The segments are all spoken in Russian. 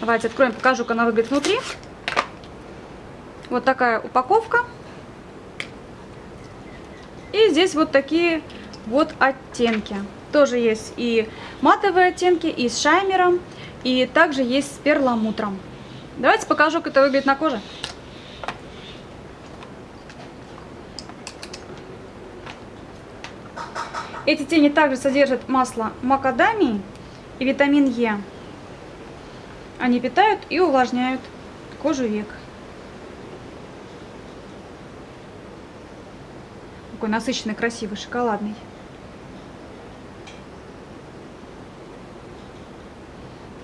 Давайте откроем, покажу, как она выглядит внутри. Вот такая упаковка. И здесь вот такие вот оттенки. Тоже есть и матовые оттенки, и с шаймером, и также есть с перламутром. Давайте покажу, как это выглядит на коже. Эти тени также содержат масло макадамии и витамин Е. Они питают и увлажняют кожу век. Такой насыщенный, красивый, шоколадный.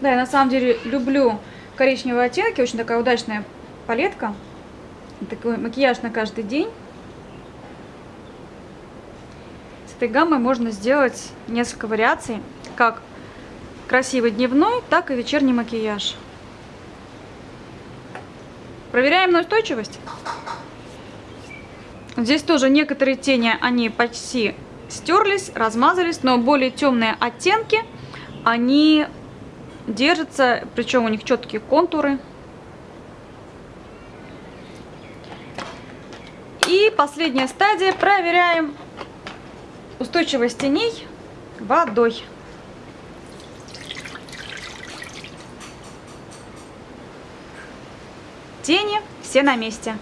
Да, я на самом деле люблю коричневые оттенки. Очень такая удачная палетка. Такой макияж на каждый день. С этой гаммой можно сделать несколько вариаций. Как красивый дневной, так и вечерний макияж. Проверяем на устойчивость. Здесь тоже некоторые тени, они почти стерлись, размазались, но более темные оттенки, они держатся, причем у них четкие контуры. И последняя стадия, проверяем устойчивость теней водой. Тени все на месте.